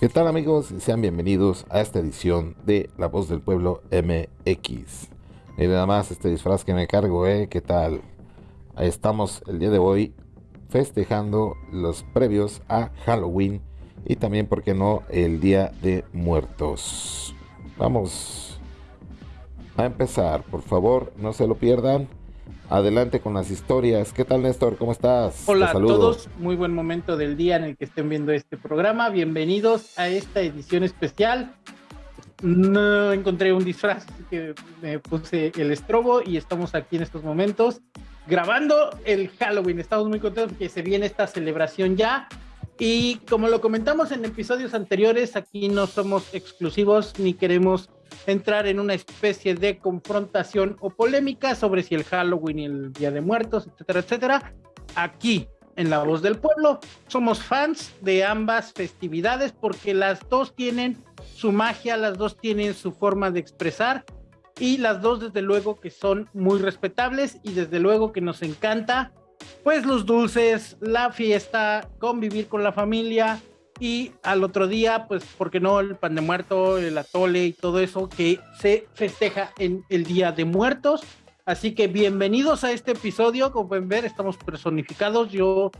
¿Qué tal amigos? Sean bienvenidos a esta edición de La Voz del Pueblo MX. Y nada más este disfraz que me cargo, ¿eh? ¿Qué tal? Ahí estamos el día de hoy festejando los previos a Halloween y también, ¿por qué no?, el Día de Muertos. Vamos a empezar, por favor, no se lo pierdan. Adelante con las historias. ¿Qué tal, Néstor? ¿Cómo estás? Hola a todos. Muy buen momento del día en el que estén viendo este programa. Bienvenidos a esta edición especial. No encontré un disfraz, así que me puse el estrobo y estamos aquí en estos momentos grabando el Halloween. Estamos muy contentos porque se viene esta celebración ya. Y como lo comentamos en episodios anteriores, aquí no somos exclusivos ni queremos entrar en una especie de confrontación o polémica sobre si el Halloween y el Día de Muertos, etcétera, etcétera. Aquí, en La Voz del Pueblo, somos fans de ambas festividades porque las dos tienen su magia, las dos tienen su forma de expresar y las dos desde luego que son muy respetables y desde luego que nos encanta pues los dulces, la fiesta, convivir con la familia y al otro día, pues, ¿por qué no? El pan de muerto, el atole y todo eso que se festeja en el Día de Muertos. Así que bienvenidos a este episodio. Como pueden ver, estamos personificados. Yo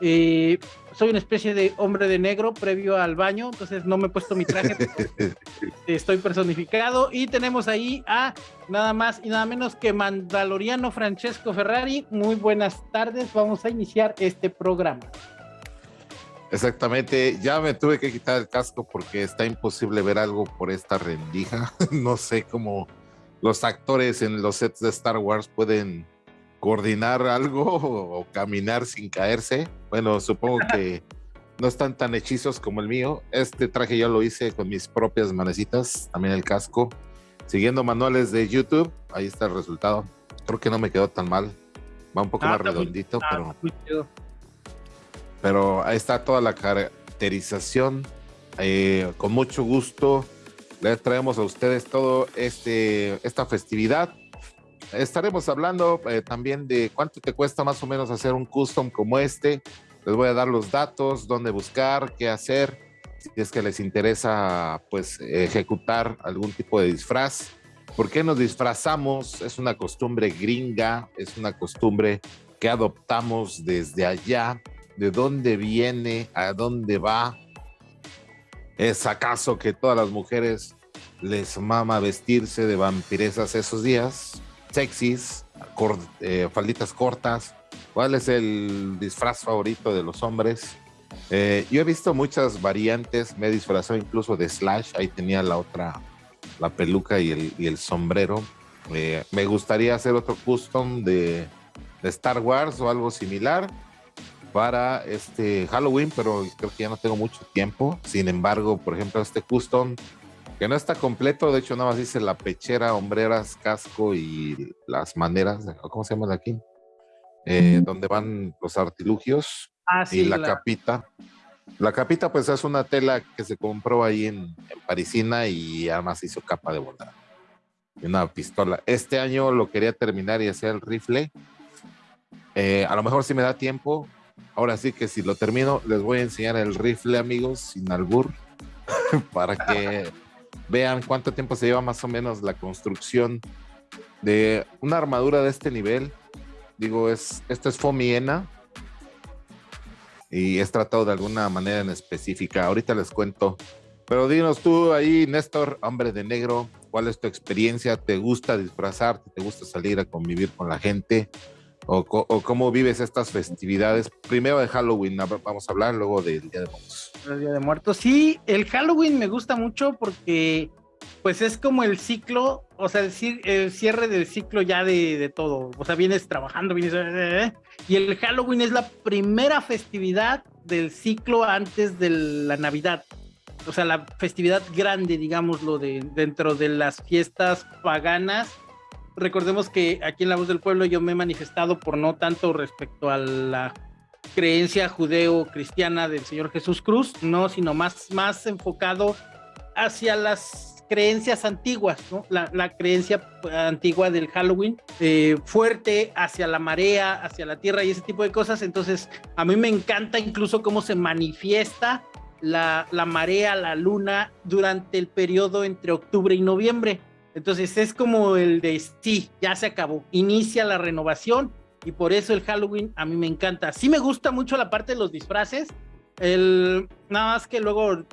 eh, soy una especie de hombre de negro previo al baño, entonces no me he puesto mi traje. estoy personificado. Y tenemos ahí a nada más y nada menos que Mandaloriano Francesco Ferrari. Muy buenas tardes. Vamos a iniciar este programa. Exactamente, ya me tuve que quitar el casco porque está imposible ver algo por esta rendija. no sé cómo los actores en los sets de Star Wars pueden coordinar algo o, caminar sin caerse. Bueno, supongo que no están tan hechizos como el mío. Este traje ya lo hice con mis propias manecitas, también el casco. Siguiendo manuales de YouTube, ahí está el resultado. Creo que no me quedó tan mal. Va un poco ah, más redondito, ah, pero pero ahí está toda la caracterización. Eh, con mucho gusto les traemos a ustedes todo este esta festividad. Estaremos hablando eh, también de cuánto te cuesta más o menos hacer un custom como este. Les voy a dar los datos, dónde buscar, qué hacer, si es que les interesa pues ejecutar algún tipo de disfraz. ¿Por qué nos disfrazamos? Es una costumbre gringa, es una costumbre que adoptamos desde allá de dónde viene, a dónde va. ¿Es acaso que todas las mujeres les mama vestirse de vampiresas esos días? Sexys, eh, falditas cortas. ¿Cuál es el disfraz favorito de los hombres? Eh, yo he visto muchas variantes, me he incluso de Slash, ahí tenía la otra, la peluca y el, sombrero. Eh, me gustaría hacer otro custom de, de Star Wars o algo similar para este Halloween, pero creo que ya no tengo mucho tiempo. Sin embargo, por ejemplo, este custom, que no está completo, de hecho nada más dice la pechera, hombreras, casco y las maneras, ¿cómo se llama de aquí? Eh, donde van los artilugios ah, y la, capita. La capita pues es una tela que se compró ahí en, Parisina y además hizo capa de bondad. Y una pistola. Este año lo quería terminar y hacer el rifle. Eh, a lo mejor si me da tiempo, Ahora sí que si lo termino, les voy a enseñar el rifle, amigos, sin albur, para que vean cuánto tiempo se lleva más o menos la construcción de una armadura de este nivel. Digo, es, esto es Fomiena y es tratado de alguna manera en específica. Ahorita les cuento. Pero dinos tú ahí, Néstor, hombre de negro, ¿cuál es tu experiencia? ¿Te gusta disfrazarte? ¿Te gusta salir a convivir con la gente? O, cómo vives estas festividades. Primero de Halloween, vamos a hablar, luego del Día de Muertos. El Día de Muertos, sí, el Halloween me gusta mucho porque pues es como el ciclo, o sea, el, cierre del ciclo ya de, de, todo. O sea, vienes trabajando, vienes... Eh, eh, eh, y el Halloween es la primera festividad del ciclo antes de la Navidad. O sea, la festividad grande, digámoslo, de, dentro de las fiestas paganas recordemos que aquí en La Voz del Pueblo yo me he manifestado por no tanto respecto a la creencia judeo-cristiana del Señor Jesús Cruz, no, sino más, más enfocado hacia las creencias antiguas, ¿no? La, creencia antigua del Halloween, eh, fuerte hacia la marea, hacia la tierra y ese tipo de cosas. Entonces, a mí me encanta incluso cómo se manifiesta la, la marea, la luna, durante el periodo entre octubre y noviembre. Entonces es como el de sí, ya se acabó, inicia la renovación y por eso el Halloween a mí me encanta. Sí me gusta mucho la parte de los disfraces, el, nada más que luego eh,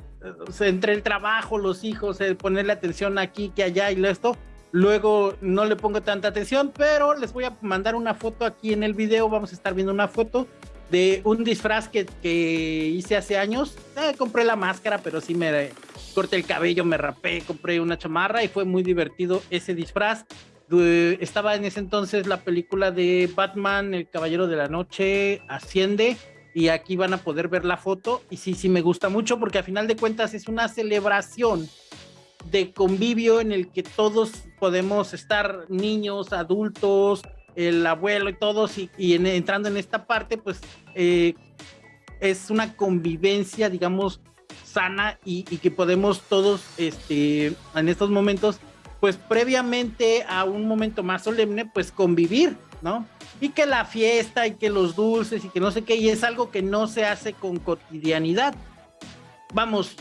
entre el trabajo, los hijos, el ponerle atención aquí, que allá y esto, luego no le pongo tanta atención, pero les voy a mandar una foto aquí en el video, vamos a estar viendo una foto de un disfraz que, que hice hace años. Eh, compré la máscara, pero sí me corté el cabello, me rapé, compré una chamarra y fue muy divertido ese disfraz. Estaba en ese entonces la película de Batman, El Caballero de la Noche, Asciende, y aquí van a poder ver la foto. Y sí, sí me gusta mucho porque a final de cuentas es una celebración de convivio en el que todos podemos estar niños, adultos, el abuelo y todos, y, entrando en esta parte, pues eh, es una convivencia, digamos, sana y, que podemos todos, este, en estos momentos, pues previamente a un momento más solemne, pues convivir, ¿no? Y que la fiesta y que los dulces y que no sé qué, y es algo que no se hace con cotidianidad. Vamos,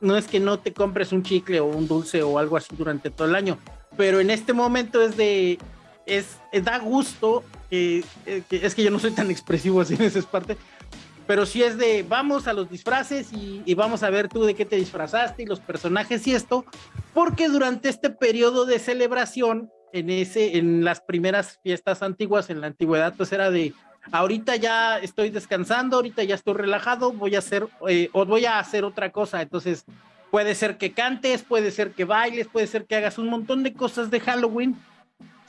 no es que no te compres un chicle o un dulce o algo así durante todo el año, pero en este momento es de es, da gusto, eh, es que yo no soy tan expresivo así en esa parte, pero sí es de vamos a los disfraces y, vamos a ver tú de qué te disfrazaste y los personajes y esto, porque durante este periodo de celebración, en, ese, en las primeras fiestas antiguas, en la antigüedad, pues era de ahorita ya estoy descansando, ahorita ya estoy relajado, voy a hacer eh, o voy a hacer otra cosa, entonces puede ser que cantes, puede ser que bailes, puede ser que hagas un montón de cosas de Halloween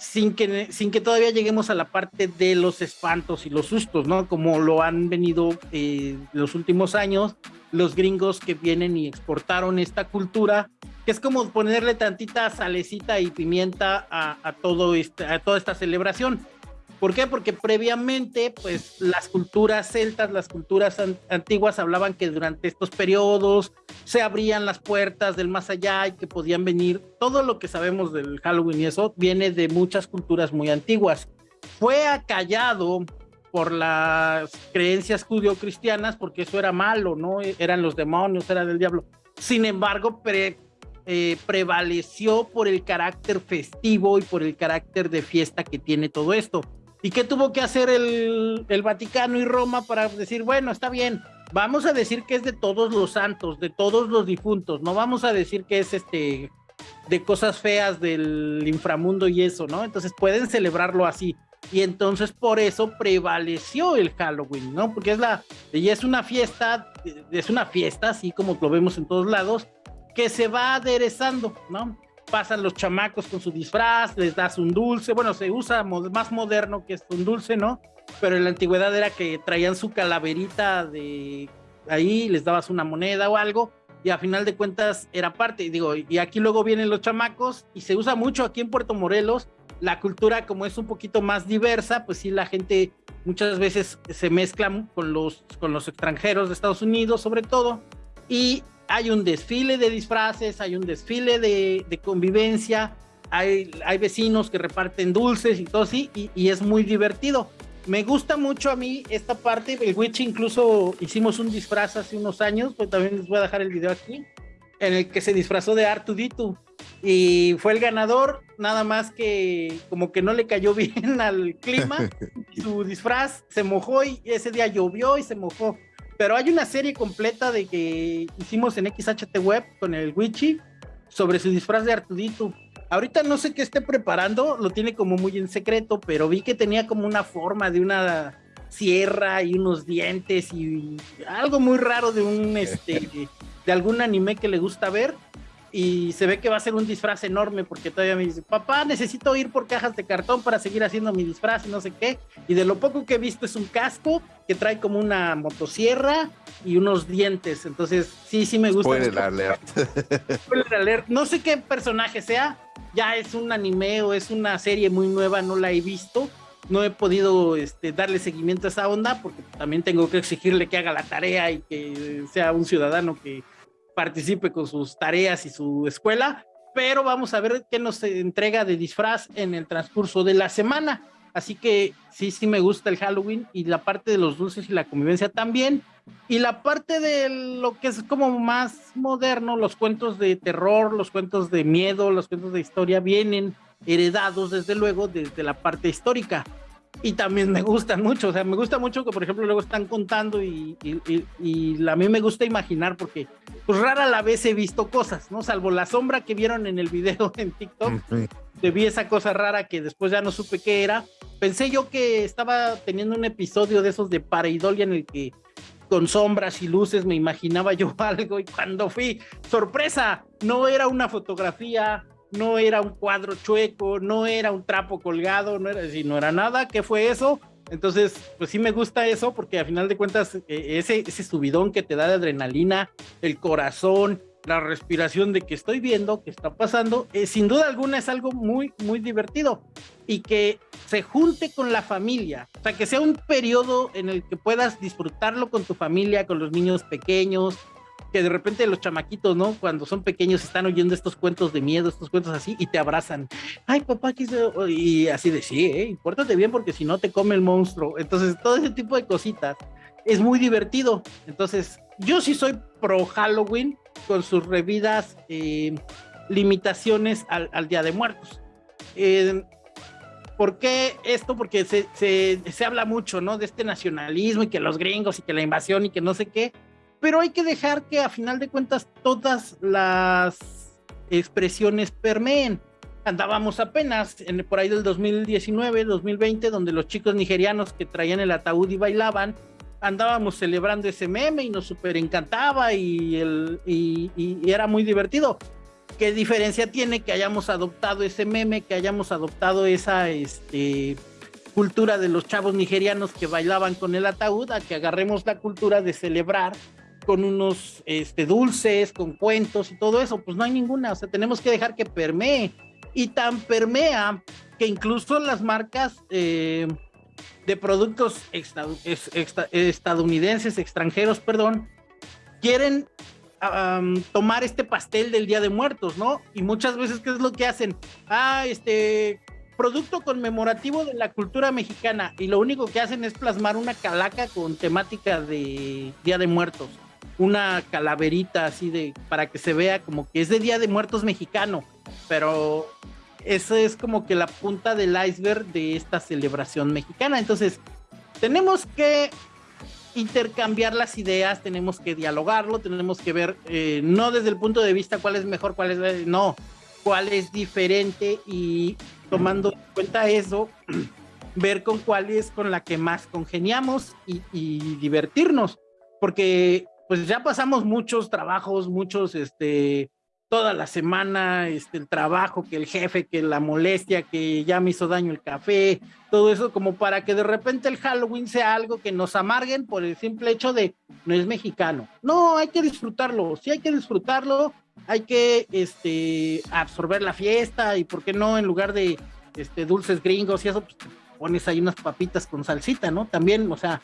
sin que, sin que todavía lleguemos a la parte de los espantos y los sustos, ¿no? Como lo han venido eh, los últimos años los gringos que vienen y exportaron esta cultura, que es como ponerle tantita salecita y pimienta a, todo este, a toda esta celebración. ¿Por qué? Porque previamente, pues las culturas celtas, las culturas antiguas hablaban que durante estos periodos se abrían las puertas del más allá y que podían venir. Todo lo que sabemos del Halloween y eso viene de muchas culturas muy antiguas. Fue acallado por las creencias judío-cristianas porque eso era malo, ¿no? Eran los demonios, era del diablo. Sin embargo, eh, prevaleció por el carácter festivo y por el carácter de fiesta que tiene todo esto. ¿Y qué tuvo que hacer el, Vaticano y Roma para decir, bueno, está bien, vamos a decir que es de todos los santos, de todos los difuntos, no vamos a decir que es este de cosas feas del inframundo y eso, ¿no? Entonces pueden celebrarlo así. Y entonces por eso prevaleció el Halloween, ¿no? Porque es la, y es una fiesta, es una fiesta, así como lo vemos en todos lados, que se va aderezando, ¿no? Pasan los chamacos con su disfraz, les das un dulce, bueno, se usa más moderno que es un dulce, ¿no? Pero en la antigüedad era que traían su calaverita de ahí, les dabas una moneda o algo, y a final de cuentas era parte, digo, y aquí luego vienen los chamacos, y se usa mucho aquí en Puerto Morelos, la cultura como es un poquito más diversa, pues sí, la gente muchas veces se mezcla con los, con los extranjeros de Estados Unidos sobre todo, y hay un desfile de disfraces, hay un desfile de, convivencia, hay, hay, vecinos que reparten dulces y todo así, y, es muy divertido. Me gusta mucho a mí esta parte, el Witch incluso hicimos un disfraz hace unos años, pues también les voy a dejar el video aquí, en el que se disfrazó de Artuditu y fue el ganador, nada más que como que no le cayó bien al clima, su disfraz se mojó y ese día llovió y se mojó pero hay una serie completa de que hicimos en XHT Web con el Wichi sobre su disfraz de Artudito. Ahorita no sé qué esté preparando, lo tiene como muy en secreto, pero vi que tenía como una forma de una sierra y unos dientes y algo muy raro de un este de algún anime que le gusta ver y se ve que va a ser un disfraz enorme porque todavía me dice, papá, necesito ir por cajas de cartón para seguir haciendo mi disfraz y no sé qué. Y de lo poco que he visto es un casco que trae como una motosierra y unos dientes. Entonces, sí, sí me gusta. Spoiler alert. Spoiler alert. No sé qué personaje sea, ya es un anime o es una serie muy nueva, no la he visto. No he podido este, darle seguimiento a esa onda porque también tengo que exigirle que haga la tarea y que sea un ciudadano que participe con sus tareas y su escuela, pero vamos a ver qué nos entrega de disfraz en el transcurso de la semana. Así que sí, sí me gusta el Halloween y la parte de los dulces y la convivencia también. Y la parte de lo que es como más moderno, los cuentos de terror, los cuentos de miedo, los cuentos de historia vienen heredados desde luego desde la parte histórica y también me gustan mucho, o sea, me gusta mucho que por ejemplo luego están contando y, y, a mí me gusta imaginar porque pues rara la vez he visto cosas, ¿no? Salvo la sombra que vieron en el video en TikTok, de vi esa cosa rara que después ya no supe qué era. Pensé yo que estaba teniendo un episodio de esos de pareidolia en el que con sombras y luces me imaginaba yo algo y cuando fui, sorpresa, no era una fotografía, no era un cuadro chueco, no era un trapo colgado, no era, no era nada, ¿qué fue eso? Entonces, pues sí me gusta eso porque a final de cuentas e, ese, ese subidón que te da de adrenalina, el corazón, la respiración de que estoy viendo, que está pasando, eh, sin duda alguna es algo muy, muy divertido y que se junte con la familia, o sea, que sea un periodo en el que puedas disfrutarlo con tu familia, con los niños pequeños, que de repente los chamaquitos, ¿no? Cuando son pequeños están oyendo estos cuentos de miedo, estos cuentos así, y te abrazan. Ay, papá, Y así de, sí, ¿eh? Impórtate bien porque si no te come el monstruo. Entonces, todo ese tipo de cositas es muy divertido. Entonces, yo sí soy pro Halloween con sus revidas eh, limitaciones al, Día de Muertos. Eh, ¿Por qué esto? Porque se, se, se habla mucho, ¿no? De este nacionalismo y que los gringos y que la invasión y que no sé qué pero hay que dejar que a final de cuentas todas las expresiones permeen. Andábamos apenas en, por ahí del 2019, 2020, donde los chicos nigerianos que traían el ataúd y bailaban, andábamos celebrando ese meme y nos súper encantaba y, el, y, y era muy divertido. ¿Qué diferencia tiene que hayamos adoptado ese meme, que hayamos adoptado esa este, cultura de los chavos nigerianos que bailaban con el ataúd, a que agarremos la cultura de celebrar con unos este, dulces, con cuentos y todo eso, pues no hay ninguna, o sea, tenemos que dejar que permee. Y tan permea que incluso las marcas eh, de productos estadounidenses, extranjeros, perdón, quieren tomar este pastel del Día de Muertos, ¿no? Y muchas veces, ¿qué es lo que hacen? Ah, este producto conmemorativo de la cultura mexicana y lo único que hacen es plasmar una calaca con temática de Día de Muertos una calaverita así de para que se vea como que es de Día de Muertos mexicano, pero eso es como que la punta del iceberg de esta celebración mexicana. Entonces, tenemos que intercambiar las ideas, tenemos que dialogarlo, tenemos que ver, eh, no desde el punto de vista cuál es mejor, cuál es, no, cuál es diferente y tomando en cuenta eso, ver con cuál es con la que más congeniamos y, y divertirnos, porque pues ya pasamos muchos trabajos, muchos, este, toda la semana, este, el trabajo, que el jefe, que la molestia, que ya me hizo daño el café, todo eso como para que de repente el Halloween sea algo que nos amarguen por el simple hecho de no es mexicano. No, hay que disfrutarlo, sí hay que disfrutarlo, hay que este, absorber la fiesta y por qué no en lugar de este, dulces gringos y eso, pues pones ahí unas papitas con salsita, ¿no? También, o sea,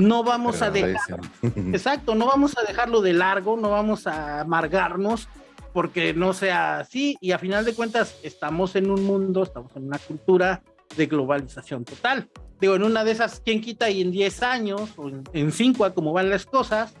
no vamos a dejar, exacto, no vamos a dejarlo de largo, no vamos a amargarnos porque no sea así y a final de cuentas estamos en un mundo, estamos en una cultura de globalización total. Digo, en una de esas, ¿quién quita? Y en 10 años o en 5, como van las cosas,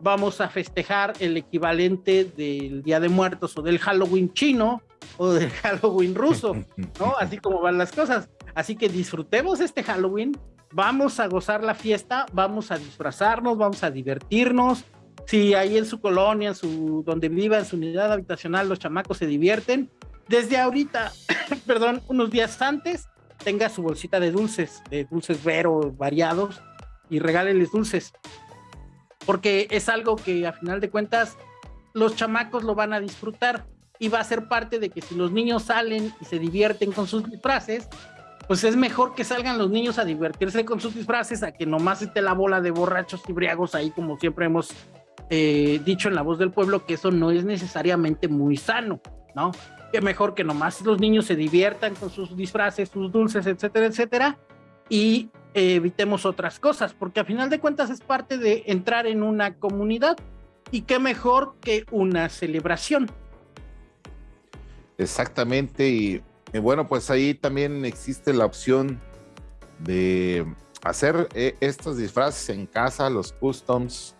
vamos a festejar el equivalente del Día de Muertos o del Halloween chino o del Halloween ruso, ¿no? Así como van las cosas. Así que disfrutemos este Halloween, vamos a gozar la fiesta, vamos a disfrazarnos, vamos a divertirnos. Si ahí en su colonia, en su, donde viva, en su unidad habitacional, los chamacos se divierten, desde ahorita, perdón, unos días antes, tenga su bolsita de dulces, de dulces vero variados y regálenles dulces. Porque es algo que a final de cuentas los chamacos lo van a disfrutar y va a ser parte de que si los niños salen y se divierten con sus disfraces, pues es mejor que salgan los niños a divertirse con sus disfraces a que nomás esté la bola de borrachos y briagos ahí, como siempre hemos eh, dicho en la voz del pueblo, que eso no es necesariamente muy sano, ¿no? Que mejor que nomás los niños se diviertan con sus disfraces, sus dulces, etcétera, etcétera, y evitemos otras cosas, porque a final de cuentas es parte de entrar en una comunidad y qué mejor que una celebración. Exactamente, y bueno, pues ahí también existe la opción de hacer eh, estos disfraces en casa, los customs.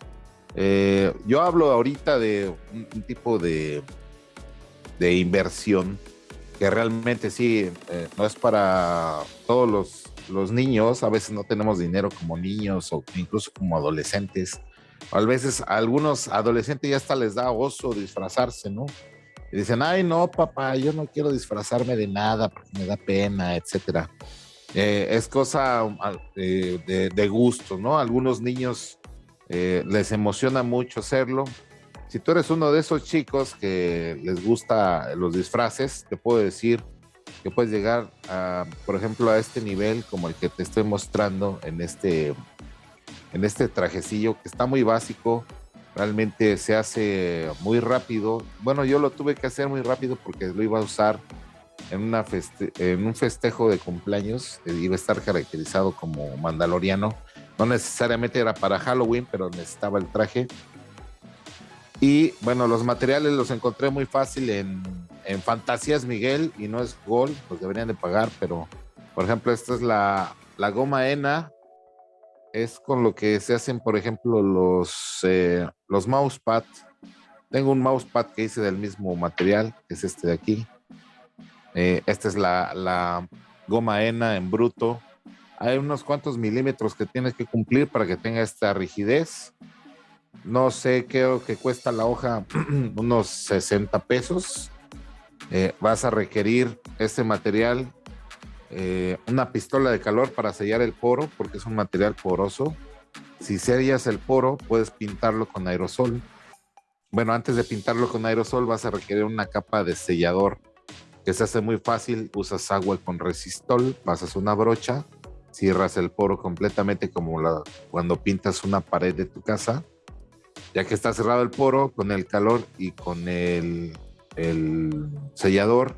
Eh, yo hablo ahorita de un, tipo de, de inversión que realmente sí, eh, no es para todos los, los, niños, a veces no tenemos dinero como niños o incluso como adolescentes. A veces a algunos adolescentes ya hasta les da oso disfrazarse, ¿no? Y dicen, ay, no, papá, yo no quiero disfrazarme de nada porque me da pena, etcétera. Eh, es cosa ah, de, de, gusto, ¿no? algunos niños eh, les emociona mucho hacerlo. Si tú eres uno de esos chicos que les gusta los disfraces, te puedo decir que puedes llegar, por ejemplo, a este nivel como el que te estoy mostrando en este, en este trajecillo que está muy básico, realmente se hace muy rápido. Bueno, yo lo tuve que hacer muy rápido porque lo iba a usar en, una en un festejo de cumpleaños, eh, iba a estar caracterizado como mandaloriano. No necesariamente era para Halloween, pero necesitaba el traje. Y bueno, los materiales los encontré muy fácil en, en Fantasías Miguel y no es Gold, pues deberían de pagar, pero por ejemplo, esta es la goma ENA, es con lo que se hacen, por ejemplo, los, eh, los mousepad. Tengo un mousepad que hice del mismo material, que es este de aquí. Eh, esta es la, goma ENA en bruto. Hay unos cuantos milímetros que tienes que cumplir para que tenga esta rigidez. No sé, creo que cuesta la hoja unos 60 pesos. Eh, vas a requerir este material eh, una pistola de calor para sellar el poro, porque es un material poroso. Si sellas el poro, puedes pintarlo con aerosol. Bueno, antes de pintarlo con aerosol, vas a requerir una capa de sellador que se hace muy fácil. Usas agua con resistol, pasas una brocha, cierras el poro completamente como la, cuando pintas una pared de tu casa. Ya que está cerrado el poro, con el calor y con el, el sellador,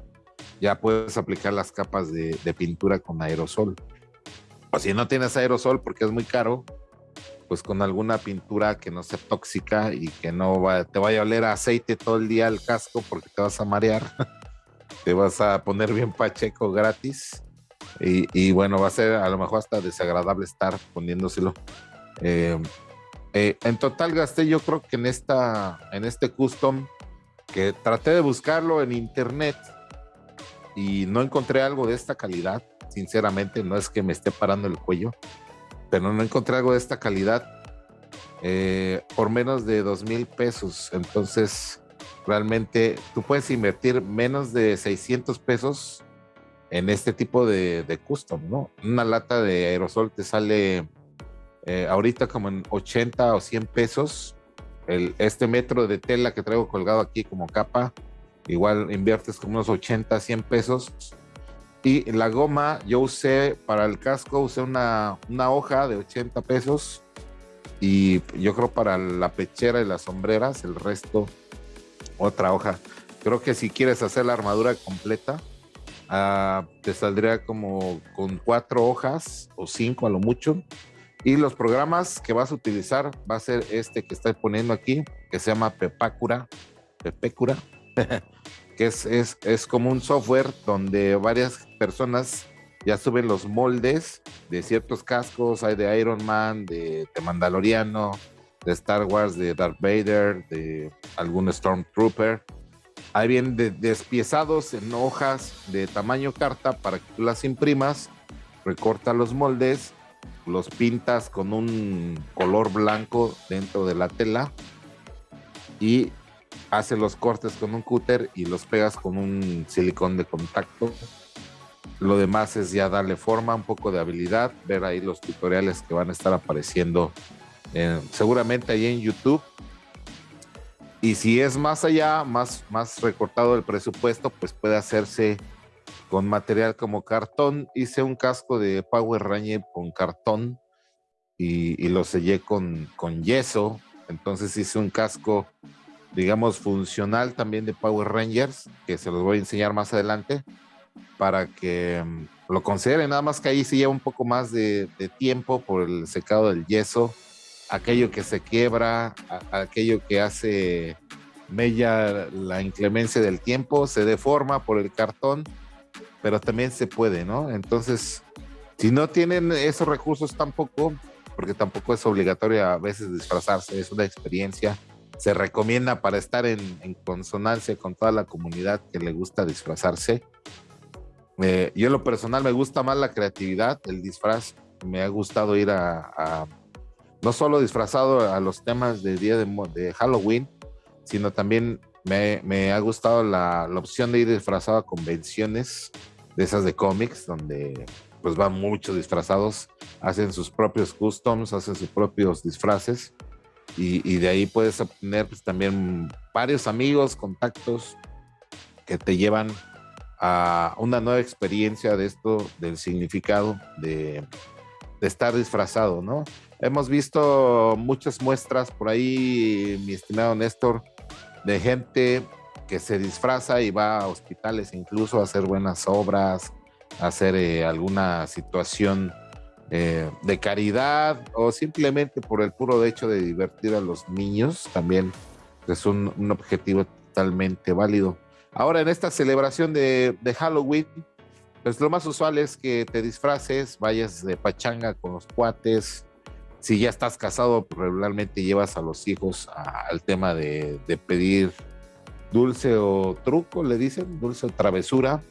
ya puedes aplicar las capas de, pintura con aerosol. O si no tienes aerosol porque es muy caro, pues con alguna pintura que no sea tóxica y que no te vaya a oler a aceite todo el día el casco porque te vas a marear. te vas a poner bien pacheco gratis. Y, bueno, va a ser a lo mejor hasta desagradable estar poniéndoselo. Eh, eh, en total gasté yo creo que en esta en este custom que traté de buscarlo en internet y no encontré algo de esta calidad. Sinceramente, no es que me esté parando el cuello, pero no encontré algo de esta calidad eh, por menos de dos mil pesos. Entonces, realmente tú puedes invertir menos de 600 pesos en este tipo de, de custom, ¿no? Una lata de aerosol te sale eh, ahorita como en 80 o 100 pesos. El, este metro de tela que traigo colgado aquí como capa igual inviertes como unos 80, 100 pesos. Y la goma, yo usé para el casco, usé una, una hoja de 80 pesos. Y yo creo para la pechera y las sombreras, el resto, otra hoja. Creo que si quieres hacer la armadura completa, uh, te saldría como con cuatro hojas o cinco a lo mucho. Y los programas que vas a utilizar va a ser este que estoy poniendo aquí, que se llama Pepacura. Pepecura que es, es, es, como un software donde varias personas ya suben los moldes de ciertos cascos, hay de Iron Man, de, Mandaloriano, de Star Wars, de Darth Vader, de algún Stormtrooper. Hay bien despiezados en hojas de tamaño carta para que tú las imprimas, recorta los moldes, los pintas con un color blanco dentro de la tela y hace los cortes con un cúter y los pegas con un silicón de contacto. Lo demás es ya darle forma, un poco de habilidad, ver ahí los tutoriales que van a estar apareciendo seguramente ahí en YouTube. Y si es más allá, más, más recortado el presupuesto, pues puede hacerse con material como cartón. Hice un casco de Power Ranger con cartón y, y lo sellé con, con yeso. Entonces hice un casco digamos, funcional también de Power Rangers, que se los voy a enseñar más adelante, para que mm, lo consideren. Nada más que ahí se lleva un poco más de, tiempo por el secado del yeso, aquello que se quiebra, aquello que hace mella la inclemencia del tiempo, se deforma por el cartón, pero también se puede, ¿no? Entonces, Si no tienen esos recursos tampoco, porque tampoco es obligatorio a veces disfrazarse, es una experiencia. Se recomienda para estar en, consonancia con toda la comunidad que le gusta disfrazarse. Eh, yo en lo personal me gusta más la creatividad, el disfraz. Me ha gustado ir a, no solo disfrazado a los temas de día de, Halloween, sino también me, ha gustado la, la, opción de ir disfrazado a convenciones de esas de cómics, donde pues van muchos disfrazados, hacen sus propios customs, hacen sus propios disfraces y, de ahí puedes obtener pues, también varios amigos, contactos que te llevan a una nueva experiencia de esto, del significado de, estar disfrazado, ¿no? Hemos visto muchas muestras por ahí, mi estimado Néstor, de gente que se disfraza y va a hospitales incluso a hacer buenas obras, hacer eh, alguna situación eh, de caridad o simplemente por el puro hecho de divertir a los niños, también es un, objetivo totalmente válido. Ahora en esta celebración de, Halloween, pues lo más usual es que te disfraces, vayas de pachanga con los cuates. Si ya estás casado, pues, regularmente llevas a los hijos al tema de, de pedir dulce o truco, le dicen, dulce o travesura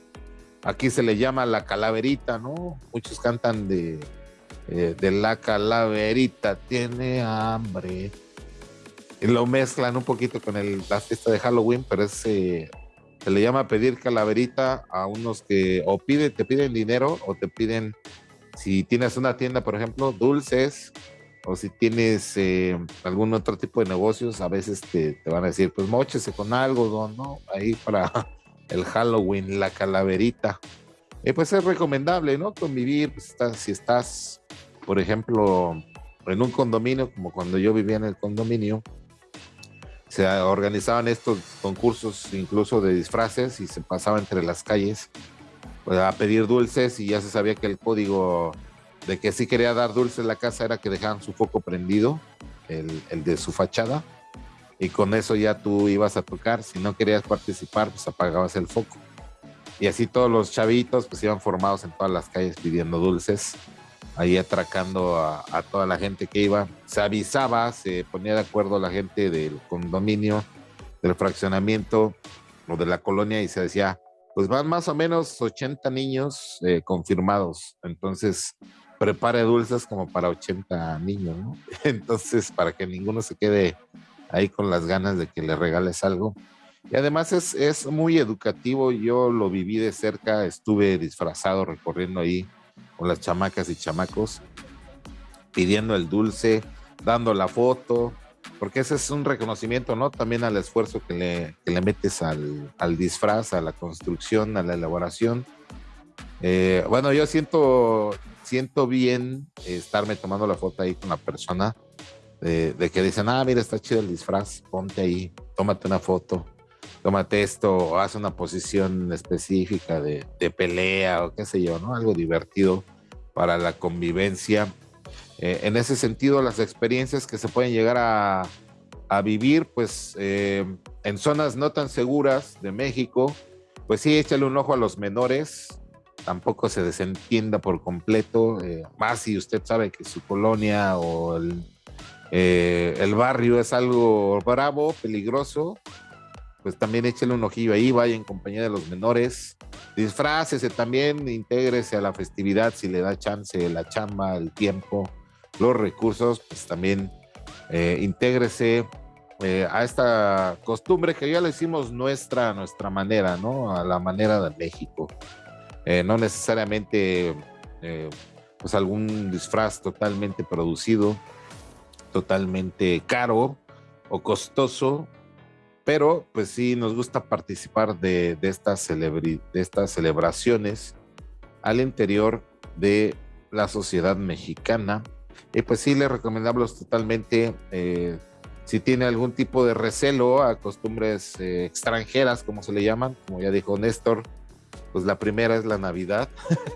Aquí se le llama la calaverita, ¿no? Muchos cantan de, eh, de la calaverita, tiene hambre. Y lo mezclan un poquito con el, la fiesta de Halloween, pero es, eh, se le llama pedir calaverita a unos que o pide, te piden dinero o te piden, si tienes una tienda, por ejemplo, dulces, o si tienes eh, algún otro tipo de negocios, a veces te, te, van a decir, pues mochese con algo, ¿no? Ahí para el Halloween, la calaverita. Eh, pues es recomendable, ¿no? Convivir, pues si estás, por ejemplo, en un condominio, como cuando yo vivía en el condominio, se organizaban estos concursos incluso de disfraces y se pasaba entre las calles pues, a pedir dulces y ya se sabía que el código de que si quería dar dulces en la casa era que dejaban su foco prendido, el, el de su fachada y con eso ya tú ibas a tocar. Si no querías participar, pues apagabas el foco. Y así todos los chavitos pues iban formados en todas las calles pidiendo dulces, ahí atracando a, toda la gente que iba. Se avisaba, se ponía de acuerdo la gente del condominio, del fraccionamiento o de la colonia y se decía, pues van más o menos 80 niños eh, confirmados. Entonces, prepare dulces como para 80 niños, ¿no? Entonces, para que ninguno se quede ahí con las ganas de que le regales algo. Y además es, es muy educativo, yo lo viví de cerca, estuve disfrazado recorriendo ahí con las chamacas y chamacos, pidiendo el dulce, dando la foto, porque ese es un reconocimiento, ¿no? También al esfuerzo que le, que le metes al, al, disfraz, a la construcción, a la elaboración. Eh, bueno, yo siento, siento bien estarme tomando la foto ahí con la persona de, que dicen, ah, mira, está chido el disfraz, ponte ahí, tómate una foto, tómate esto, o haz una posición específica de, pelea o qué sé yo, ¿no? Algo divertido para la convivencia. Eh, en ese sentido, las experiencias que se pueden llegar a, vivir, pues eh, en zonas no tan seguras de México, pues sí, échale un ojo a los menores, tampoco se desentienda por completo, eh, más si usted sabe que su colonia o el eh, el barrio es algo bravo, peligroso, pues también échale un ojillo ahí, vaya en compañía de los menores, disfrácese también, intégrese a la festividad si le da chance, la chamba, el tiempo, los recursos, pues también eh, intégrese eh, a esta costumbre que ya le hicimos nuestra, nuestra manera, ¿no? A la manera de México. no necesariamente pues algún disfraz totalmente producido, totalmente caro o costoso, pero pues sí nos gusta participar de, estas, de estas celebraciones al interior de la sociedad mexicana. Y pues sí, le recomendamos totalmente, eh, si tiene algún tipo de recelo a costumbres eh, extranjeras, como se le llaman, como ya dijo Néstor, pues la primera es la Navidad.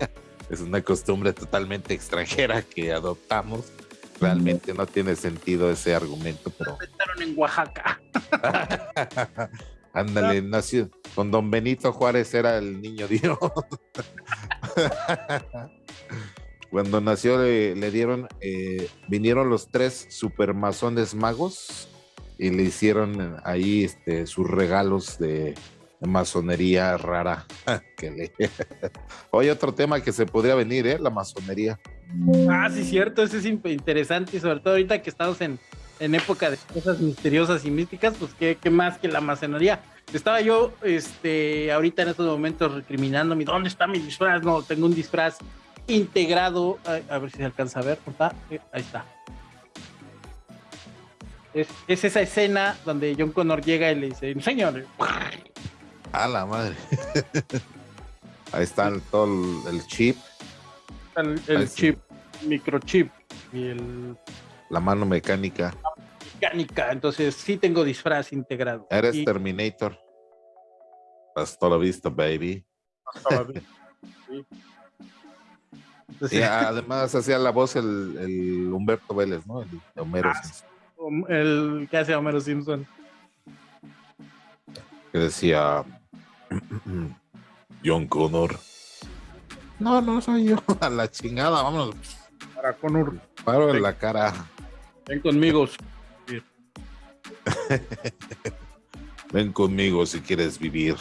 es una costumbre totalmente extranjera que adoptamos realmente no tiene sentido ese argumento, pero. en Oaxaca. Ándale, nació con don Benito Juárez era el niño Dios. Cuando nació le, dieron, eh, vinieron los tres supermasones magos y le hicieron ahí este, sus regalos de, masonería rara. que. Hoy otro tema que se podría venir, ¿eh? La masonería. Ah, sí, cierto, eso es interesante y sobre todo ahorita que estamos en, en época de cosas misteriosas y místicas, pues qué, qué más que la masonería. Estaba yo, este, ahorita en estos momentos recriminándome, ¿dónde está mi disfraz? No, tengo un disfraz integrado, a, ver si se alcanza a ver, eh, ahí está. Es, esa escena donde John Connor llega y le dice, enséñale. A la madre. ahí está todo el, chip. El, chip, microchip y el... La mano mecánica. mecánica, entonces sí tengo disfraz integrado. Eres Terminator. Hasta la vista, baby. Hasta la vista. Y además hacía la voz el, Humberto Vélez, ¿no? El Homero ah, Simpson. El que hace Homero Simpson. Que decía John Connor. No, no soy yo. A la chingada, vámonos. Para Connor. Paro en la cara. Ven conmigo. Ven conmigo si quieres vivir.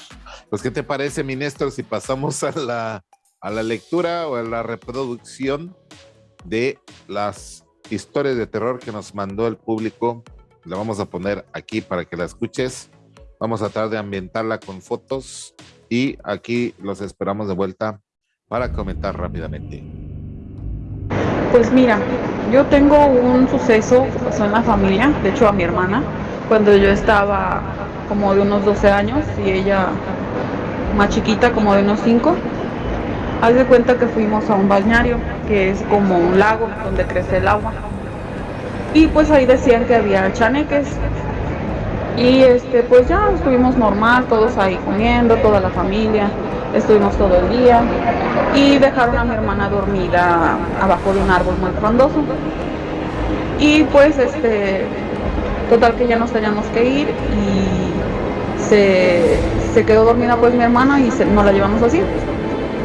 Pues, ¿qué te parece, mi Néstor, si pasamos a la a la lectura o a la reproducción de las historias de terror que nos mandó el público. La vamos a poner aquí para que la escuches. Vamos a tratar de ambientarla con fotos y aquí los esperamos de vuelta para comentar rápidamente. Pues mira, yo tengo un suceso que pasó en la familia, de hecho a mi hermana, cuando yo estaba como de unos 12 años y ella más chiquita, como de unos 5 Haz de cuenta que fuimos a un balneario, que es como un lago donde crece el agua. Y pues ahí decían que había chaneques. Y este, pues ya estuvimos normal, todos ahí comiendo, toda la familia. Estuvimos todo el día. Y dejaron a mi hermana dormida abajo de un árbol muy frondoso. Y pues este, total que ya nos teníamos que ir y se, quedó dormida pues mi hermana y se, nos la llevamos así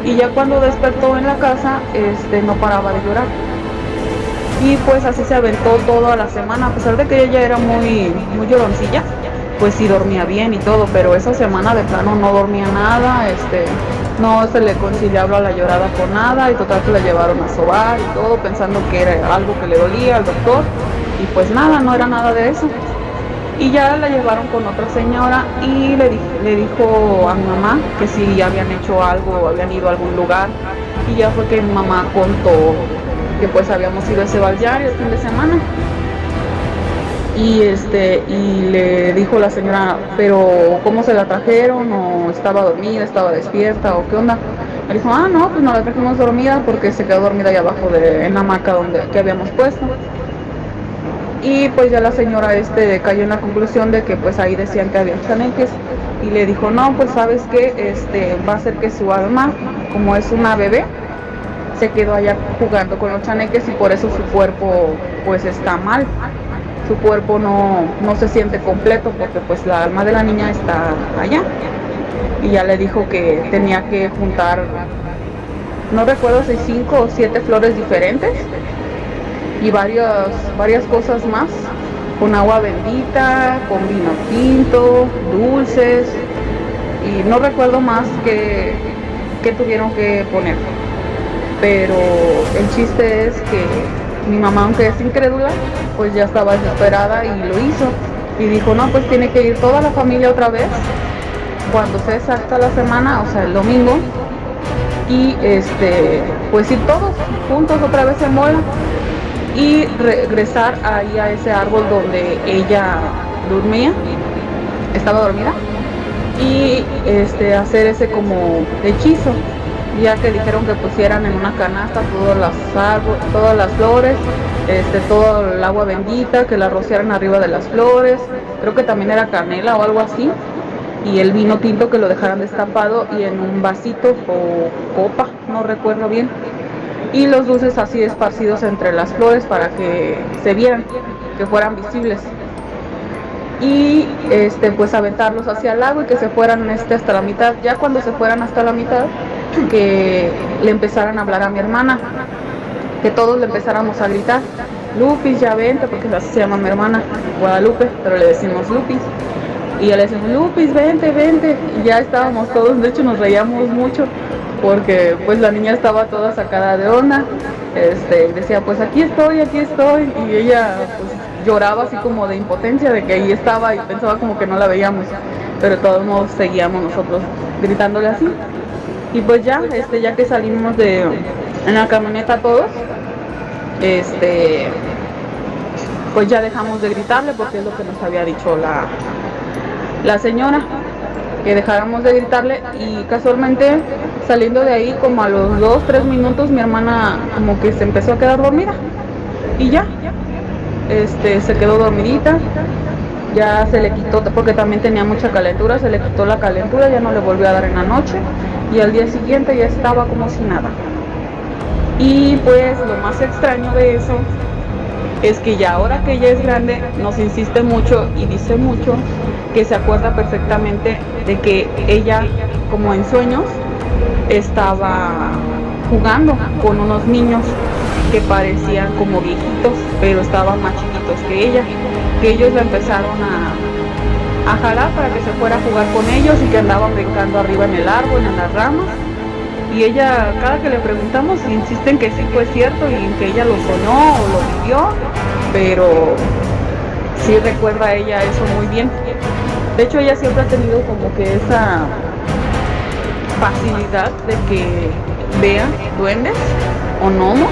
y ya cuando despertó en la casa este, no paraba de llorar. Y pues así se aventó toda la semana, a pesar de que ella era muy, muy lloroncilla, pues sí dormía bien y todo, pero esa semana de plano no dormía nada, este, no se le conciliaba la llorada por nada y total que la llevaron a sobar y todo pensando que era algo que le dolía al doctor y pues nada, no era nada de eso. Y ya la llevaron con otra señora y le, le dijo a mi mamá que si habían hecho algo habían ido a algún lugar. Y ya fue que mi mamá contó que pues habíamos ido a ese balneario el fin de semana. Y este, y le dijo la señora, pero ¿cómo se la trajeron? ¿O estaba dormida, estaba despierta o qué onda? Me dijo, ah no, pues no la trajimos dormida porque se quedó dormida ahí abajo de, en la hamaca donde que habíamos puesto y pues ya la señora este cayó en la conclusión de que pues ahí decían que había chaneques y le dijo no pues sabes que este va a ser que su alma como es una bebé se quedó allá jugando con los chaneques y por eso su cuerpo pues está mal su cuerpo no, no se siente completo porque pues la alma de la niña está allá y ya le dijo que tenía que juntar no recuerdo si cinco o siete flores diferentes y varias, varias cosas más, con agua bendita, con vino tinto, dulces, y no recuerdo más que, que tuvieron que poner. Pero el chiste es que mi mamá, aunque es incrédula, pues ya estaba desesperada y lo hizo. Y dijo, no, pues tiene que ir toda la familia otra vez, cuando se exacta la semana, o sea, el domingo, y este, pues ir todos juntos otra vez en bola y regresar ahí a ese árbol donde ella dormía, estaba dormida, y este, hacer ese como hechizo, ya que dijeron que pusieran en una canasta todas las todas las flores, este, todo el agua bendita, que la rociaran arriba de las flores, creo que también era canela o algo así, y el vino tinto que lo dejaran destapado y en un vasito o copa, no recuerdo bien, y los dulces así esparcidos entre las flores para que se vieran, que fueran visibles. Y este pues aventarlos hacia el lago y que se fueran este hasta la mitad. Ya cuando se fueran hasta la mitad, que le empezaran a hablar a mi hermana. que todos le empezáramos a gritar, Lupis, ya vente, porque así se llama mi hermana, Guadalupe, pero le decimos Lupis. Y ya le decimos, Lupis, vente, vente. Y ya estábamos todos, de hecho nos reíamos mucho, porque pues la niña estaba toda sacada de onda. Este, decía, pues aquí estoy, aquí estoy. Y ella pues, lloraba así como de impotencia de que ahí estaba y pensaba como que no la veíamos. Pero todos modos seguíamos nosotros gritándole así. Y pues ya, este, ya que salimos de en la camioneta todos, este, pues ya dejamos de gritarle porque es lo que nos había dicho la, la señora, que dejáramos de gritarle. Y casualmente saliendo de ahí como a los dos, tres minutos mi hermana como que se empezó a quedar dormida. Y ya, este, se quedó dormidita, ya se le quitó, porque también tenía mucha calentura, se le quitó la calentura, ya no le volvió a dar en la noche y al día siguiente ya estaba como si nada. Y pues lo más extraño de eso es que ya ahora que ella es grande nos insiste mucho y dice mucho que se acuerda perfectamente de que ella como en sueños estaba jugando con unos niños que parecían como viejitos pero estaban más chiquitos que ella que ellos la empezaron a, a para que se fuera a jugar con ellos y que andaban brincando arriba en el árbol, en las ramas y ella, cada que le preguntamos, insiste en que sí fue cierto y que ella lo soñó o lo vivió, pero sí recuerda ella eso muy bien. De hecho, ella siempre ha tenido como que esa facilidad de que vea duendes o gnomos,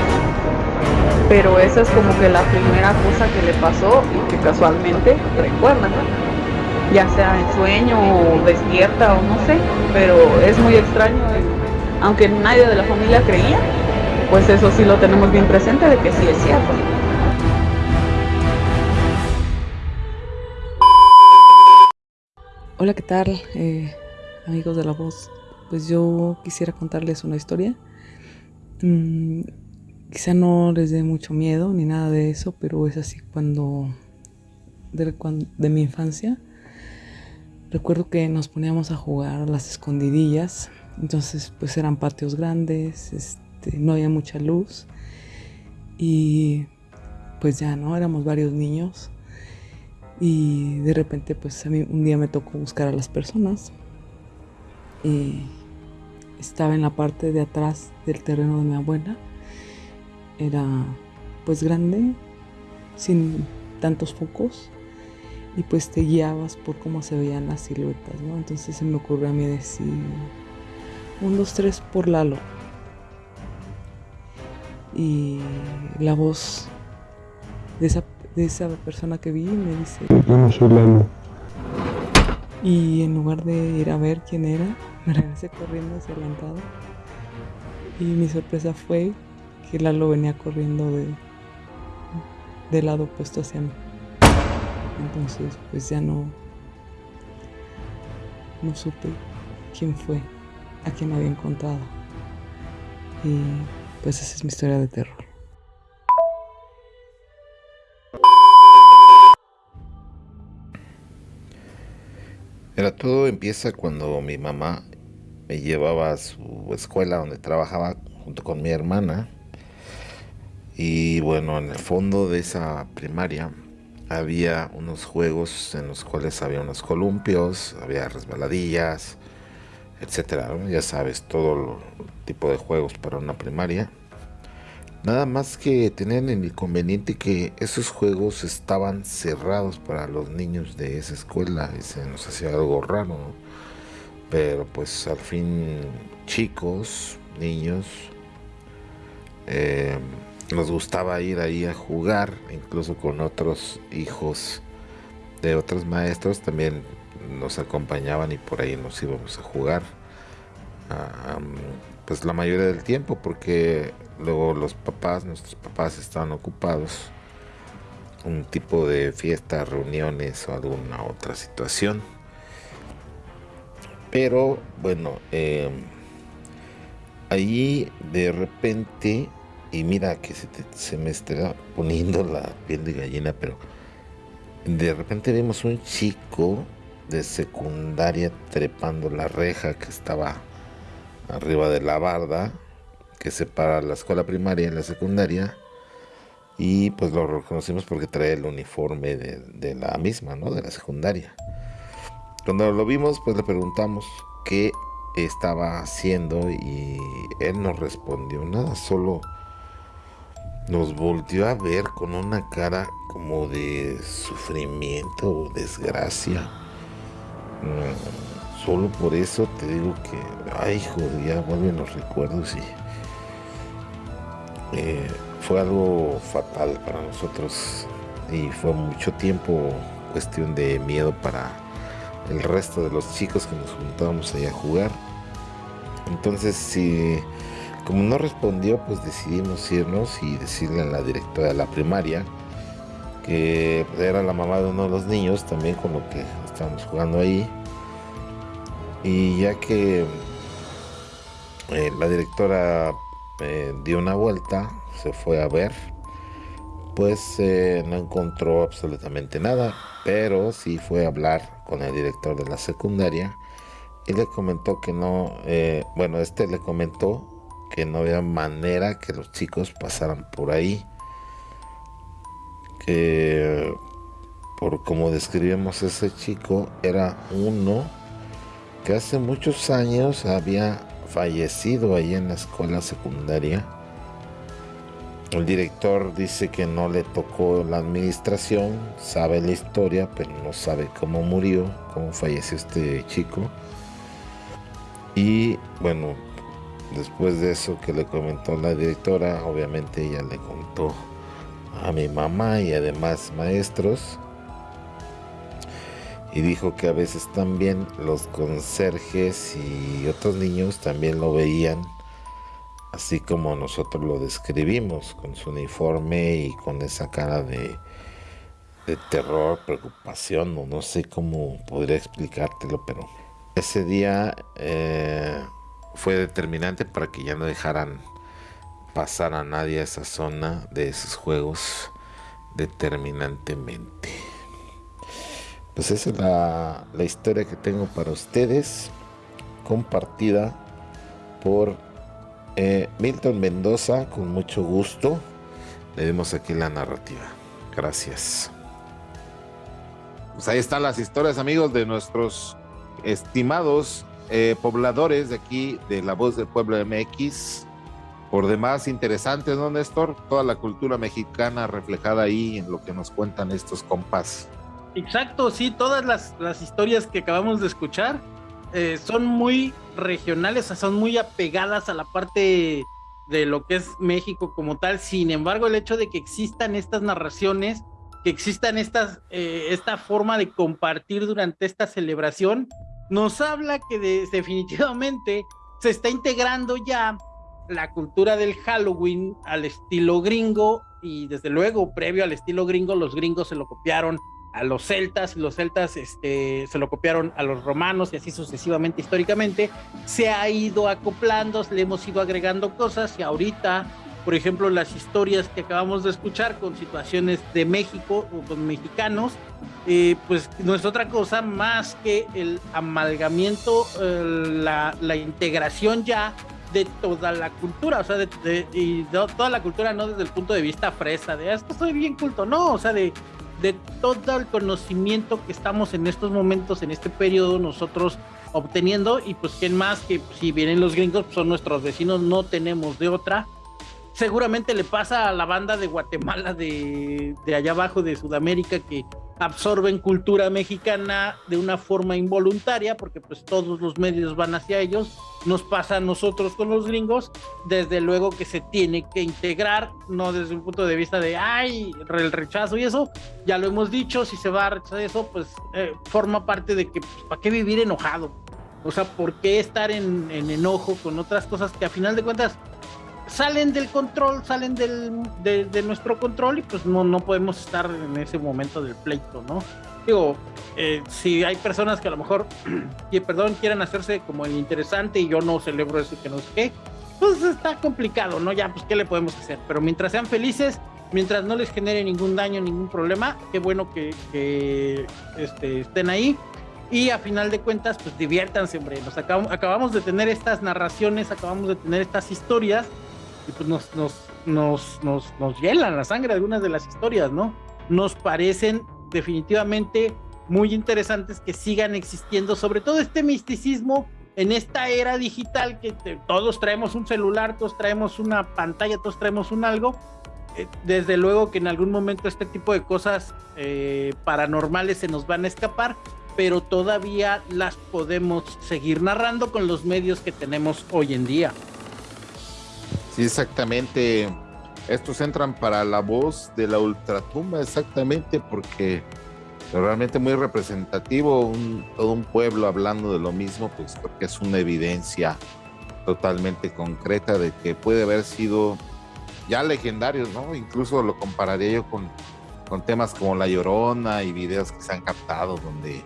pero esa es como que la primera cosa que le pasó y que casualmente recuerda, ya sea en sueño o despierta o no sé, pero es muy extraño aunque nadie de la familia creía, pues eso sí lo tenemos bien presente de que sí es cierto. Hola, ¿qué tal? Eh, amigos de la voz. Pues yo quisiera contarles una historia. Mm, quizá no les dé mucho miedo ni nada de eso, pero es así cuando de mi infancia. Recuerdo que nos poníamos a jugar a las escondidillas entonces, pues eran patios grandes, este, no había mucha luz y pues ya, ¿no? Éramos varios niños y de repente, pues a mí un día me tocó buscar a las personas y estaba en la parte de atrás del terreno de mi abuela. Era pues grande, sin tantos focos y pues te guiabas por cómo se veían las siluetas, ¿no? Entonces se me ocurrió a mí decir, un, dos, tres por Lalo. Y la voz de esa, de esa persona que vi me dice... Yo no soy Lalo. Y en lugar de ir a ver quién era, me regresé corriendo hacia la entrada. Y mi sorpresa fue que Lalo venía corriendo de, del lado opuesto hacia mí. Entonces, pues ya no, no supe quién fue a quien había encontrado. Y pues esa es mi historia de terror. Era todo empieza cuando mi mamá me llevaba a su escuela donde trabajaba junto con mi hermana. Y bueno, en el fondo de esa primaria había unos juegos en los cuales había unos columpios, había resbaladillas, etcétera. Ya sabes, todo tipo de juegos para una primaria. Nada más que tenían el inconveniente que esos juegos estaban cerrados para los niños de esa escuela y se nos hacía algo raro. Pero pues al fin chicos, niños, eh, nos gustaba ir ahí a jugar, incluso con otros hijos de otros maestros también nos acompañaban y por ahí nos íbamos a jugar. pues la mayoría del tiempo porque luego los papás, nuestros papás estaban ocupados. Un tipo de fiesta, reuniones o alguna otra situación. Pero bueno, eh, ahí de repente, y mira que se, se me está poniendo la piel de gallina, pero de repente vemos un chico de secundaria trepando la reja que estaba arriba de la barda, que separa la escuela primaria y la secundaria. Y pues lo reconocimos porque trae el uniforme de, de la misma, ¿no? De la secundaria. Cuando lo vimos, pues le preguntamos qué estaba haciendo y él no respondió nada, solo nos volvió a ver con una cara como de sufrimiento o desgracia. Mm, solo por eso te digo que, ay, hijo, ya vuelven los recuerdos y eh, fue algo fatal para nosotros y fue mucho tiempo cuestión de miedo para el resto de los chicos que nos juntábamos allá a jugar. Entonces, si como no respondió, pues decidimos irnos y decirle a la directora de la primaria que era la mamá de uno de los niños, también con lo que estábamos jugando ahí. Y ya que eh, la directora eh, dio una vuelta, se fue a ver, pues eh, no encontró absolutamente nada, pero sí fue a hablar con el director de la secundaria y le comentó que no, bueno, este le comentó que no había manera que los chicos pasaran por ahí. Que por como describimos ese chico, era uno que hace muchos años había fallecido ahí en la escuela secundaria. El director dice que no le tocó la administración, sabe la historia, pero no sabe cómo murió, cómo falleció este chico. Y bueno, Después de eso que le comentó la directora, obviamente ella le contó a mi mamá y además maestros. Y dijo que a veces también los conserjes y otros niños también lo veían así como nosotros lo describimos, con su uniforme y con esa cara de, terror, preocupación, no sé cómo podría explicártelo, pero ese día eh, fue determinante para que ya no dejaran pasar a nadie a esa zona de esos juegos determinantemente. Pues esa es la, historia que tengo para ustedes, compartida por eh, Milton Mendoza, con mucho gusto. Le demos aquí la narrativa. Gracias. Pues ahí están las historias, amigos, de nuestros estimados eh, pobladores de aquí, de La Voz del Pueblo MX. Por demás, interesantes, ¿no, Néstor? Toda la cultura mexicana reflejada ahí en lo que nos cuentan estos compas. Exacto, sí, todas las, las historias que acabamos de escuchar eh, son muy regionales, son muy apegadas a la parte de lo que es México como tal. Sin embargo, el hecho de que existan estas narraciones, que existan eh, esta forma de compartir durante esta celebración, nos habla que definitivamente se está integrando ya la cultura del Halloween al estilo gringo y desde luego previo al estilo gringo los gringos se lo copiaron a los celtas y los celtas este, se lo copiaron a los romanos y así sucesivamente históricamente. Se ha ido acoplando, le hemos ido agregando cosas y ahorita por ejemplo, las historias que acabamos de escuchar con situaciones de México o con mexicanos, eh, pues no es otra cosa más que el amalgamiento, eh, la, integración ya de toda la cultura, o sea, de, y toda la cultura no desde el punto de vista fresa, de ah, esto soy bien culto, no, o sea, de, de todo el conocimiento que estamos en estos momentos, en este periodo, nosotros obteniendo, y pues quién más que si vienen los gringos, pues son nuestros vecinos, no tenemos de otra, seguramente le pasa a la banda de Guatemala de, allá abajo de Sudamérica que absorben cultura mexicana de una forma involuntaria porque pues todos los medios van hacia ellos. Nos pasa a nosotros con los gringos. Desde luego que se tiene que integrar no desde un punto de vista de ay el rechazo y eso ya lo hemos dicho si se va a rechazar eso pues eh, forma parte de que pues, para qué vivir enojado o sea por qué estar en, en enojo con otras cosas que a final de cuentas salen del control, salen del, de, nuestro control y pues no, no podemos estar en ese momento del pleito, ¿no? Digo, eh, si hay personas que a lo mejor, y perdón, quieran hacerse como el interesante y yo no celebro eso y que no sé qué, pues está complicado, ¿no? Ya, pues, ¿qué le podemos hacer? Pero mientras sean felices, mientras no les genere ningún daño, ningún problema, qué bueno que, que este, estén ahí. Y a final de cuentas, pues diviértanse, hombre. Nos acabamos, acabamos de tener estas narraciones, acabamos de tener estas historias y pues nos, nos, nos, nos, nos hielan la sangre algunas de las historias, ¿no? Nos parecen definitivamente muy interesantes que sigan existiendo, sobre todo este misticismo en esta era digital que todos traemos un celular, todos traemos una pantalla, todos traemos un algo. Eh, desde luego que en algún momento este tipo de cosas eh, paranormales se nos van a escapar, pero todavía las podemos seguir narrando con los medios que tenemos hoy en día. Sí, exactamente. Estos entran para la voz de la ultratumba, exactamente, porque realmente muy representativo, todo un pueblo hablando de lo mismo, pues porque es una evidencia totalmente concreta de que puede haber sido ya legendarios, ¿no? Incluso lo compararía yo con, con temas como La Llorona y videos que se han captado donde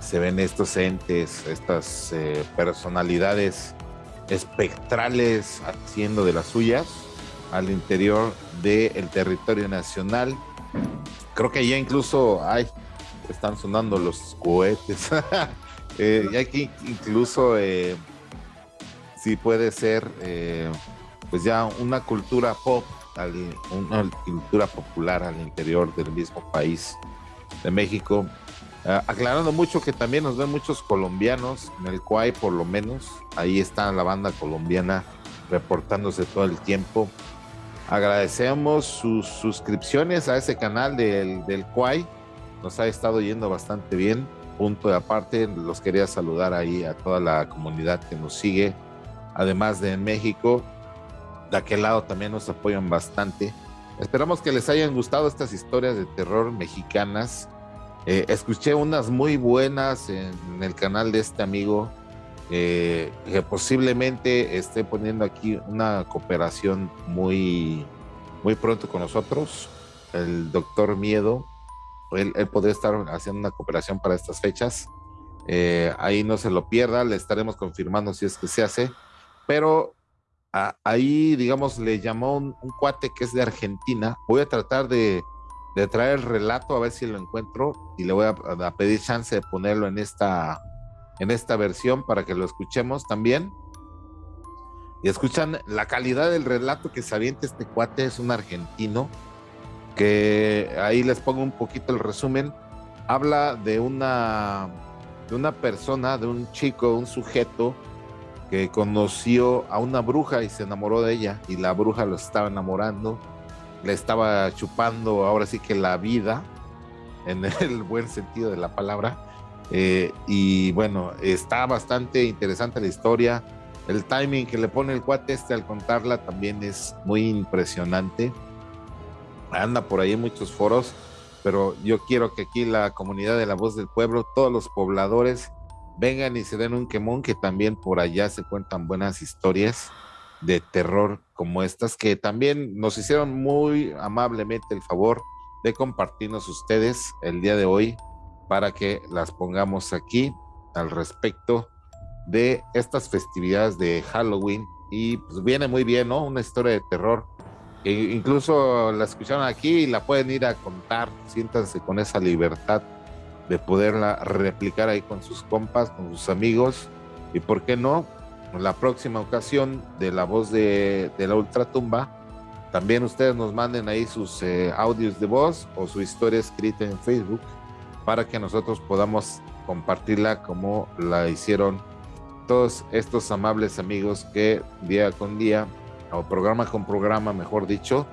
se ven estos entes, estas eh, personalidades espectrales haciendo de las suyas al interior del territorio nacional. Creo que ya incluso hay, están sonando los cohetes. eh, y aquí incluso eh, sí puede ser eh, pues ya una cultura pop, una cultura popular al interior del mismo país de México. Ah, aclarando mucho que también nos ven muchos colombianos, en el Cuay por lo menos, ahí está la banda colombiana reportándose todo el tiempo. Agradecemos sus suscripciones a ese canal del, del nos ha estado yendo bastante bien. Punto de aparte, los quería saludar ahí a toda la comunidad que nos sigue, además de en México. De aquel lado también nos apoyan bastante. Esperamos que les hayan gustado estas historias de terror mexicanas. Eh, escuché unas muy buenas en, el canal de este amigo eh, que posiblemente esté poniendo aquí una cooperación muy, muy pronto con nosotros. El doctor Miedo él, podría estar haciendo una cooperación para estas fechas. Eh, ahí no se lo pierda, le estaremos confirmando si es que se hace. Pero ahí, digamos, le llamó un, cuate que es de Argentina. Voy a tratar de, traer el relato a ver si lo encuentro y le voy a, pedir chance de ponerlo en esta, en esta versión para que lo escuchemos también. Y escuchan la calidad del relato que se avienta este cuate, es un argentino que ahí les pongo un poquito el resumen, habla de una, de una persona, de un chico, un sujeto que conoció a una bruja y se enamoró de ella y la bruja lo estaba enamorando, le estaba chupando ahora sí que la vida, en el buen sentido de la palabra. Eh, y bueno, está bastante interesante la historia. El timing que le pone el cuate este al contarla también es muy impresionante anda por ahí en muchos foros, pero yo quiero que aquí la comunidad de la voz del pueblo, todos los pobladores, vengan y se den un quemón, que también por allá se cuentan buenas historias de terror como estas, que también nos hicieron muy amablemente el favor de compartirnos ustedes el día de hoy para que las pongamos aquí al respecto de estas festividades de Halloween. Y pues viene muy bien, ¿no? Una historia de terror incluso la escucharon aquí y la pueden ir a contar, siéntanse con esa libertad de poderla replicar ahí con sus compas, con sus amigos y por qué no, la próxima ocasión de la voz de, la ultratumba, también ustedes nos manden ahí sus eh, audios de voz o su historia escrita en Facebook para que nosotros podamos compartirla como la hicieron todos estos amables amigos que día con día o programa con programa, mejor dicho,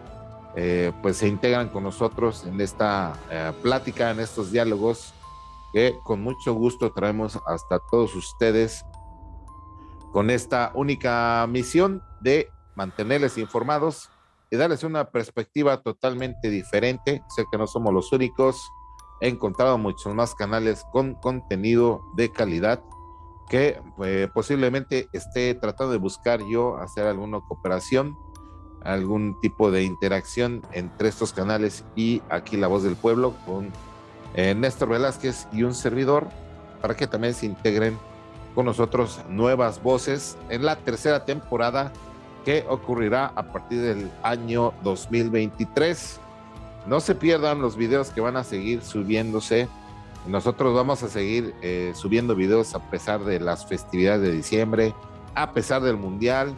eh, pues se integran con nosotros en esta eh, plática, en estos diálogos que con mucho gusto traemos hasta todos ustedes con esta única misión de mantenerles informados y darles una perspectiva totalmente diferente. Sé que no somos los únicos. He encontrado muchos más canales con contenido de calidad que eh, posiblemente esté tratando de buscar yo hacer alguna cooperación, algún tipo de interacción entre estos canales y aquí La Voz del Pueblo con eh, Néstor Velázquez y un servidor para que también se integren con nosotros nuevas voces en la tercera temporada que ocurrirá a partir del año 2023. No se pierdan los videos que van a seguir subiéndose nosotros vamos a seguir eh, subiendo videos a pesar de las festividades de diciembre, a pesar del mundial.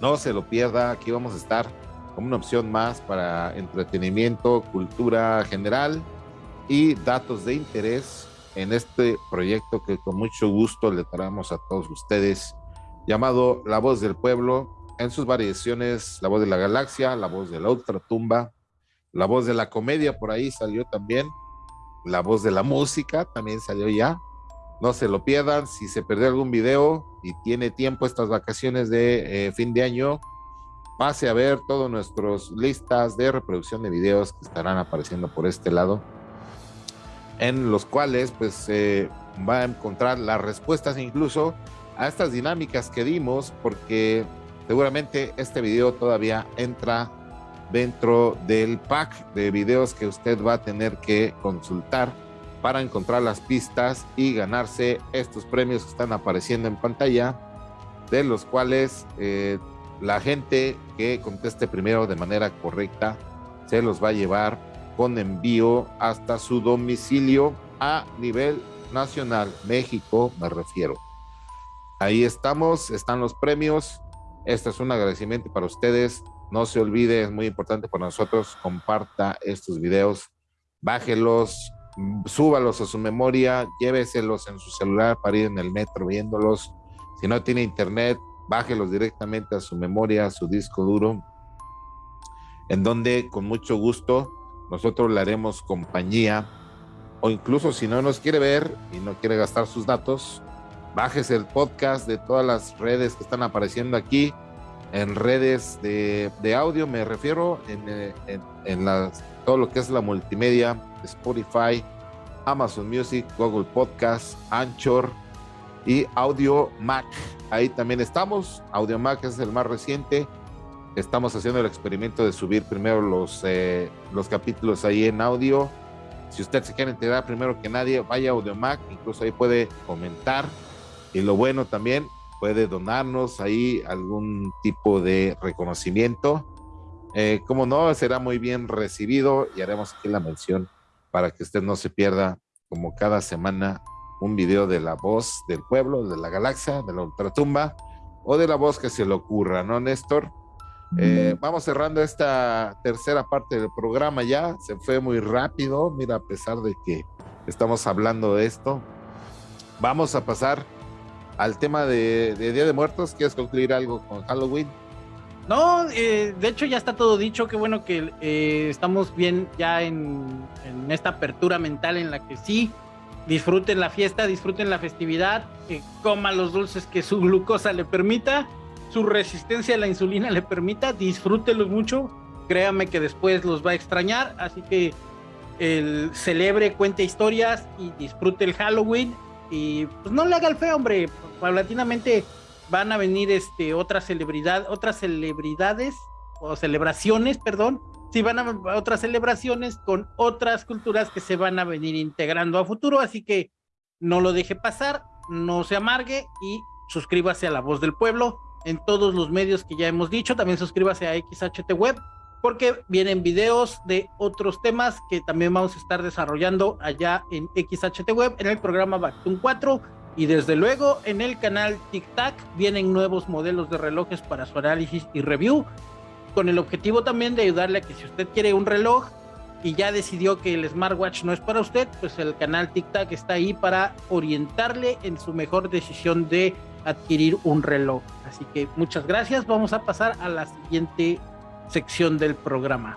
No se lo pierda, aquí vamos a estar como una opción más para entretenimiento, cultura general y datos de interés en este proyecto que con mucho gusto le traemos a todos ustedes, llamado La Voz del Pueblo, en sus variaciones, La Voz de la Galaxia, La Voz de la Ultratumba, La Voz de la Comedia, por ahí salió también, La Voz de la Música también salió ya. No se lo pierdan, si se perdió algún video y tiene tiempo estas vacaciones de eh, fin de año, pase a ver todas nuestras listas de reproducción de videos que estarán apareciendo por este lado en los cuales pues va a encontrar las respuestas incluso a estas dinámicas que dimos porque seguramente este video todavía entra dentro del pack de videos que usted va a tener que consultar para encontrar las pistas y ganarse estos premios que están apareciendo en pantalla, de los cuales eh, la gente que conteste primero de manera correcta se los va a llevar con envío hasta su domicilio a nivel nacional, México me refiero. Ahí estamos, están los premios. Este es un agradecimiento para ustedes. No se olvide, es muy importante para nosotros, comparta estos videos, bájelos, súbalos a su memoria, lléveselos en su celular para ir en el metro viéndolos. Si no tiene internet, bájelos directamente a su memoria, a su disco duro, en donde con mucho gusto nosotros le haremos compañía o incluso si no nos quiere ver y no quiere gastar sus datos, bájese el podcast de todas las redes que están apareciendo aquí, en redes de, audio me refiero, en, en, todo lo que es la multimedia, Spotify, Amazon Music, Google Podcast, Anchor y Audio Mac. Ahí también estamos. Audio Mac es el más reciente Estamos haciendo el experimento de subir primero los, eh, los capítulos ahí en audio. Si usted se quiere enterar primero que nadie, vaya a AudioMac, incluso ahí puede comentar. Y lo bueno también, puede donarnos ahí algún tipo de reconocimiento. Eh, como no, será muy bien recibido y haremos aquí la mención para que usted no se pierda, como cada semana, un video de la voz del pueblo, de la galaxia, de la ultratumba o de la voz que se le ocurra, ¿no, Néstor? Eh, vamos cerrando esta tercera parte del programa ya. Se fue muy rápido. Mira, a pesar de que estamos hablando de esto, vamos a pasar al tema de, Día de Muertos. ¿Quieres concluir algo con Halloween? No, eh, de hecho ya está todo dicho. Qué bueno que eh, estamos bien ya en, en, esta apertura mental en la que sí disfruten la fiesta, disfruten la festividad, que coman los dulces que su glucosa le permita su resistencia a la insulina le permita, disfrútelos mucho, créame que después los va a extrañar, así que el celebre, cuente historias y disfrute el Halloween. Y pues no le haga el feo, hombre, paulatinamente van a venir este otras celebridad, otras celebridades o celebraciones, perdón, sí van a otras celebraciones con otras culturas que se van a venir integrando a futuro, así que no lo deje pasar, no se amargue y suscríbase a La Voz del Pueblo en todos los medios que ya hemos dicho. También suscríbase a XHT Web porque vienen videos de otros temas que también vamos a estar desarrollando allá en XHT Web, en el programa Bactun 4 y desde luego en el canal TikTok vienen nuevos modelos de relojes para su análisis y review, con el objetivo también de ayudarle a que si usted quiere un reloj y ya decidió que el smartwatch no es para usted, pues el canal TikTok está ahí para orientarle en su mejor decisión de adquirir un reloj. Así que muchas gracias. Vamos a pasar a la siguiente sección del programa.